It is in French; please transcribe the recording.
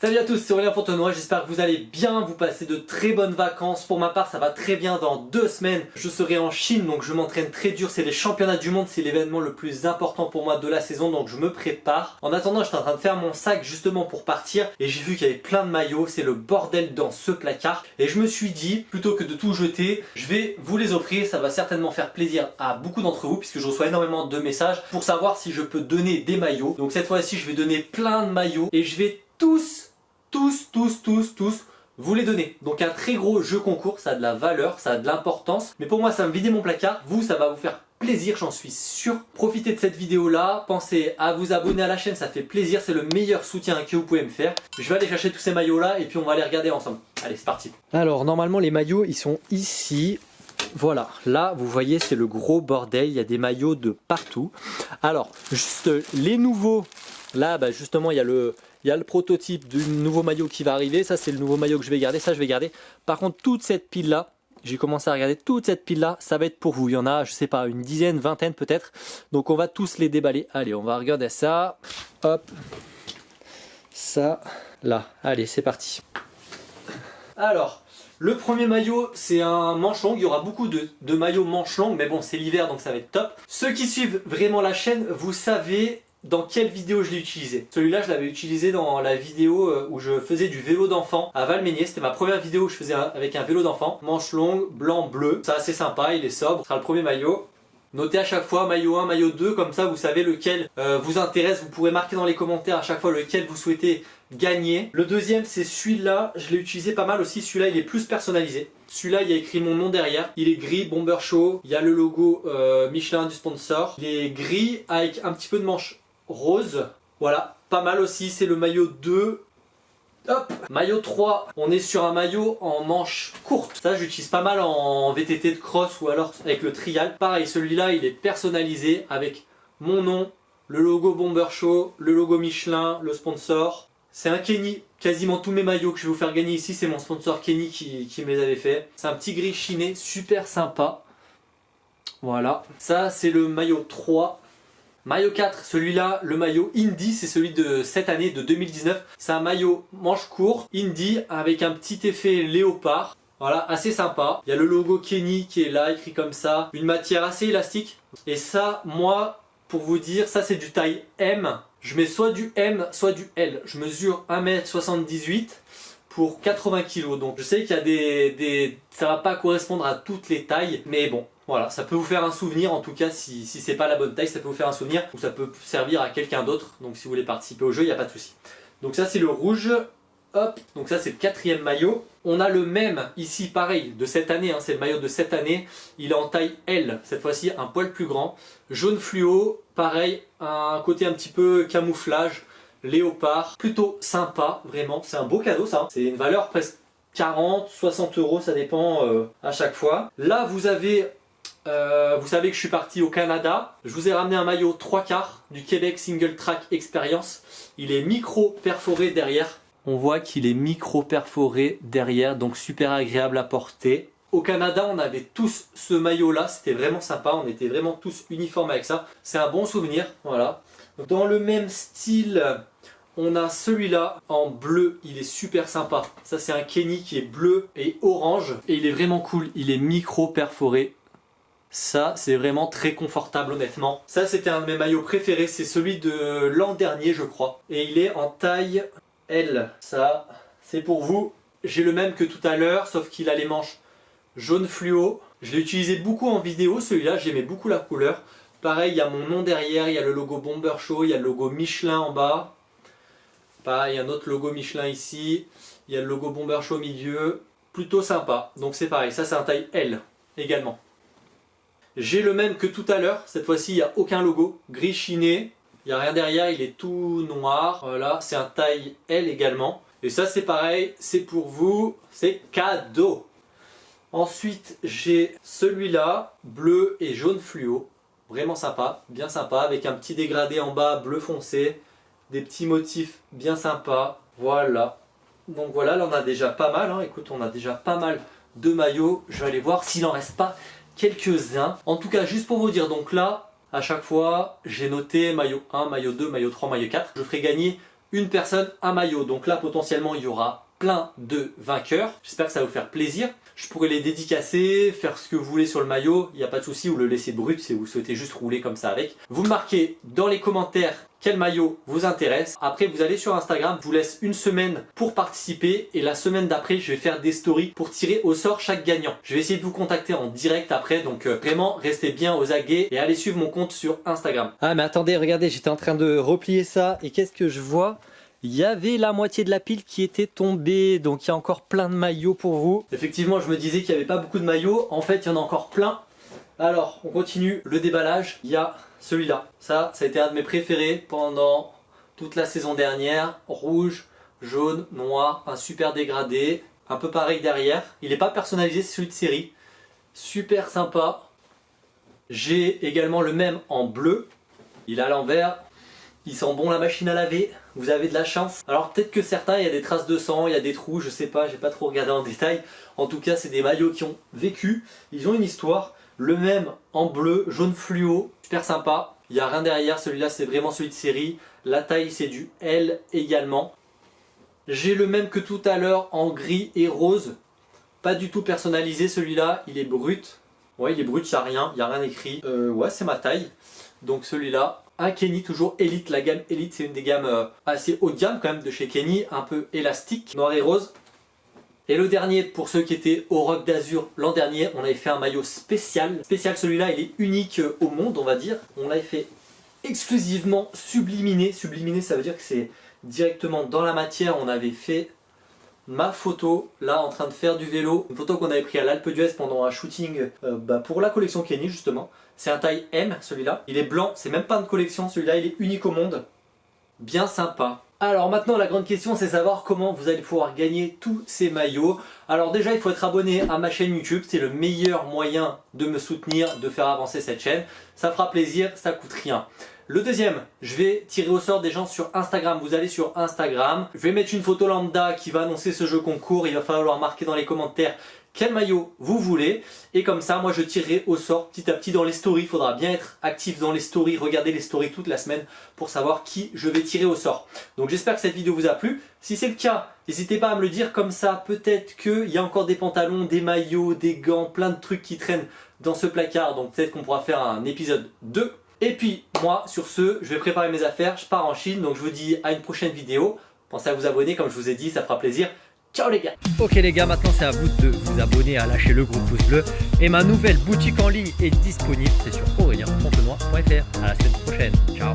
Salut à tous, c'est Aurélien Fontenoy, j'espère que vous allez bien, vous passez de très bonnes vacances. Pour ma part, ça va très bien, dans deux semaines, je serai en Chine, donc je m'entraîne très dur. C'est les championnats du monde, c'est l'événement le plus important pour moi de la saison, donc je me prépare. En attendant, j'étais en train de faire mon sac justement pour partir, et j'ai vu qu'il y avait plein de maillots, c'est le bordel dans ce placard. Et je me suis dit, plutôt que de tout jeter, je vais vous les offrir, ça va certainement faire plaisir à beaucoup d'entre vous, puisque je reçois énormément de messages pour savoir si je peux donner des maillots. Donc cette fois-ci, je vais donner plein de maillots, et je vais tous tous, tous, tous, tous vous les donner. Donc un très gros jeu concours, ça a de la valeur, ça a de l'importance. Mais pour moi, ça me vider mon placard. Vous, ça va vous faire plaisir, j'en suis sûr. Profitez de cette vidéo là, pensez à vous abonner à la chaîne, ça fait plaisir, c'est le meilleur soutien que vous pouvez me faire. Je vais aller chercher tous ces maillots là et puis on va les regarder ensemble. Allez, c'est parti. Alors normalement les maillots ils sont ici. Voilà, là vous voyez c'est le gros bordel, il y a des maillots de partout. Alors, juste les nouveaux, là bah, justement il y a le, il y a le prototype du nouveau maillot qui va arriver. Ça, c'est le nouveau maillot que je vais garder. Ça, je vais garder. Par contre, toute cette pile-là, j'ai commencé à regarder toute cette pile-là. Ça va être pour vous. Il y en a, je sais pas, une dizaine, vingtaine peut-être. Donc, on va tous les déballer. Allez, on va regarder ça. Hop. Ça, là. Allez, c'est parti. Alors, le premier maillot, c'est un manche long. Il y aura beaucoup de, de maillots manche longue, mais bon, c'est l'hiver, donc ça va être top. Ceux qui suivent vraiment la chaîne, vous savez dans quelle vidéo je l'ai utilisé. Celui-là, je l'avais utilisé dans la vidéo euh, où je faisais du vélo d'enfant à Valménier. C'était ma première vidéo que je faisais avec un vélo d'enfant. Manche longue, blanc, bleu. C'est assez sympa, il est sobre. Ce sera le premier maillot. Notez à chaque fois maillot 1, maillot 2, comme ça vous savez lequel euh, vous intéresse. Vous pourrez marquer dans les commentaires à chaque fois lequel vous souhaitez gagner. Le deuxième c'est celui-là, je l'ai utilisé pas mal aussi. Celui-là il est plus personnalisé. Celui-là il y a écrit mon nom derrière. Il est gris, Bomber Show. Il y a le logo euh, Michelin du sponsor. Il est gris avec un petit peu de manche rose. Voilà, pas mal aussi, c'est le maillot 2. Hop Maillot 3, on est sur un maillot en manche courte. Ça, j'utilise pas mal en VTT de cross ou alors avec le trial. Pareil, celui-là, il est personnalisé avec mon nom, le logo Bomber Show, le logo Michelin, le sponsor. C'est un Kenny. Quasiment tous mes maillots que je vais vous faire gagner ici, c'est mon sponsor Kenny qui, les avait fait. C'est un petit gris chiné, super sympa. Voilà. Ça, c'est le maillot 3. Maillot 4, celui-là, le maillot Indie, c'est celui de cette année, de 2019. C'est un maillot manche court, Indie, avec un petit effet léopard. Voilà, assez sympa. Il y a le logo Kenny qui est là, écrit comme ça. Une matière assez élastique. Et ça, moi, pour vous dire, ça c'est du taille M. Je mets soit du M, soit du L. Je mesure 1m78 pour 80 kg. Donc je sais qu'il y a des, des... Ça va pas correspondre à toutes les tailles, mais bon, voilà, ça peut vous faire un souvenir, en tout cas, si, c'est pas la bonne taille, ça peut vous faire un souvenir, ou ça peut servir à quelqu'un d'autre, donc si vous voulez participer au jeu, il n'y a pas de souci. Donc ça c'est le rouge, hop, donc ça c'est le quatrième maillot. On a le même, ici pareil, de cette année, hein, c'est le maillot de cette année, il est en taille L, cette fois-ci un poil plus grand. Jaune fluo, pareil, un côté un petit peu camouflage, léopard, plutôt sympa, vraiment, c'est un beau cadeau ça, hein. c'est une valeur presque 40, 60 euros, ça dépend euh, à chaque fois. Là, vous avez euh, vous savez que je suis parti au Canada. Je vous ai ramené un maillot 3 quarts du Québec Single Track Experience. Il est micro perforé derrière. On voit qu'il est micro perforé derrière, donc super agréable à porter. Au Canada, on avait tous ce maillot-là, c'était vraiment sympa, on était vraiment tous uniformes avec ça. C'est un bon souvenir, voilà. Dans le même style, on a celui-là en bleu, il est super sympa. Ça c'est un Kenny qui est bleu et orange et il est vraiment cool, il est micro perforé. Ça, c'est vraiment très confortable honnêtement. Ça, c'était un de mes maillots préférés. C'est celui de l'an dernier, je crois. Et il est en taille L. Ça, c'est pour vous. J'ai le même que tout à l'heure, sauf qu'il a les manches jaune fluo. Je l'ai utilisé beaucoup en vidéo, celui-là. J'aimais beaucoup la couleur. Pareil, il y a mon nom derrière. Il y a le logo Bomber Show. Il y a le logo Michelin en bas. Pareil, il y a un autre logo Michelin ici. Il y a le logo Bomber Show au milieu. Plutôt sympa. Donc c'est pareil. Ça, c'est un taille L également. J'ai le même que tout à l'heure, cette fois-ci il n'y a aucun logo, gris chiné, il n'y a rien derrière, il est tout noir, voilà, c'est un taille L également. Et ça c'est pareil, c'est pour vous, c'est cadeau. Ensuite j'ai celui-là, bleu et jaune fluo, vraiment sympa, bien sympa, avec un petit dégradé en bas bleu foncé, des petits motifs bien sympas, voilà. Donc voilà, là on a déjà pas mal, hein. écoute on a déjà pas mal de maillots, je vais aller voir s'il en reste pas quelques-uns. En tout cas, juste pour vous dire, donc là, à chaque fois, j'ai noté maillot 1, maillot 2, maillot 3, maillot 4. Je ferai gagner une personne, un maillot. Donc là, potentiellement, il y aura plein de vainqueurs. J'espère que ça va vous faire plaisir. Je pourrais les dédicacer, faire ce que vous voulez sur le maillot, il n'y a pas de souci, ou le laisser brut si vous souhaitez juste rouler comme ça avec. Vous marquez dans les commentaires quel maillot vous intéresse? Après, vous allez sur Instagram, je vous laisse une semaine pour participer et la semaine d'après, je vais faire des stories pour tirer au sort chaque gagnant. Je vais essayer de vous contacter en direct après, donc euh, vraiment, restez bien aux aguets et allez suivre mon compte sur Instagram. Ah mais attendez, regardez, j'étais en train de replier ça et qu'est-ce que je vois? Il y avait la moitié de la pile qui était tombée, donc il y a encore plein de maillots pour vous. Effectivement, je me disais celui-là. Ça, ça a été un de mes préférés pendant toute la saison dernière. Rouge, jaune, noir, un super dégradé, un peu pareil derrière. Il n'est pas personnalisé, c'est celui de série. Super sympa. J'ai également le même en bleu. Il est à l'envers, il sent bon la machine à laver, vous avez de la chance. Alors peut-être que certains, il y a des traces de sang, il y a des trous, je sais pas, j'ai pas trop regardé en détail. En tout cas, c'est des maillots qui ont vécu, ils ont une histoire. Le même en bleu, jaune fluo, super sympa. Il n'y a rien derrière, celui-là c'est vraiment celui de série. La taille c'est du L également. J'ai le même que tout à l'heure en gris et rose. Pas du tout personnalisé celui-là, il est brut. Ouais, il est brut, il n'y a rien, il n'y a rien écrit. Euh, ouais, c'est ma taille. Donc celui-là, un Kenny toujours Elite, la gamme Elite c'est une des gammes euh, assez haut de gamme quand même de chez Kenny, un peu élastique, noir et rose. Et le dernier, pour ceux qui étaient au Rock d'Azur l'an dernier, on avait fait un maillot spécial. Spécial celui-là, il est unique euh, au monde on va dire. On l'avait fait exclusivement subliminé. Subliminé ça veut dire que c'est directement dans la matière. On avait fait ma photo là en train de faire du vélo. Une photo qu'on avait pris à l'Alpe d'Huez pendant un shooting euh, bah, pour la collection Kenny justement. C'est un taille M celui-là. Il est blanc, c'est même pas une collection celui-là, il est unique au monde. Bien sympa. Alors maintenant la grande question c'est savoir comment vous allez pouvoir gagner tous ces maillots. Alors déjà il faut être abonné à ma chaîne YouTube, c'est le meilleur moyen de me soutenir, de faire avancer cette chaîne. Ça fera plaisir, ça coûte rien. Le deuxième, je vais tirer au sort des gens sur Instagram. Vous allez sur Instagram, je vais mettre une photo lambda qui va annoncer ce jeu concours. Il va falloir marquer dans les commentaires quel maillot vous voulez. Et comme ça moi je tirerai au sort petit à petit dans les stories, il faudra bien être actif dans les stories, regarder les stories toute la semaine pour savoir qui je vais tirer au sort. Donc j'espère que cette vidéo vous a plu, si c'est le cas n'hésitez pas à me le dire comme ça. Peut-être qu'il y a encore des pantalons, des maillots, des gants, plein de trucs qui traînent dans ce placard. Donc peut-être qu'on pourra faire un épisode 2 et puis moi sur ce je vais préparer mes affaires, je pars en Chine. Donc je vous dis à une prochaine vidéo, pensez à vous abonner. Comme je vous ai dit ça fera plaisir Les gars Ok les gars, maintenant c'est à vous de vous abonner, à lâcher le gros pouce bleu. Et ma nouvelle boutique en ligne est disponible, c'est sur aurélien.fontenoy.fr. À la semaine prochaine, ciao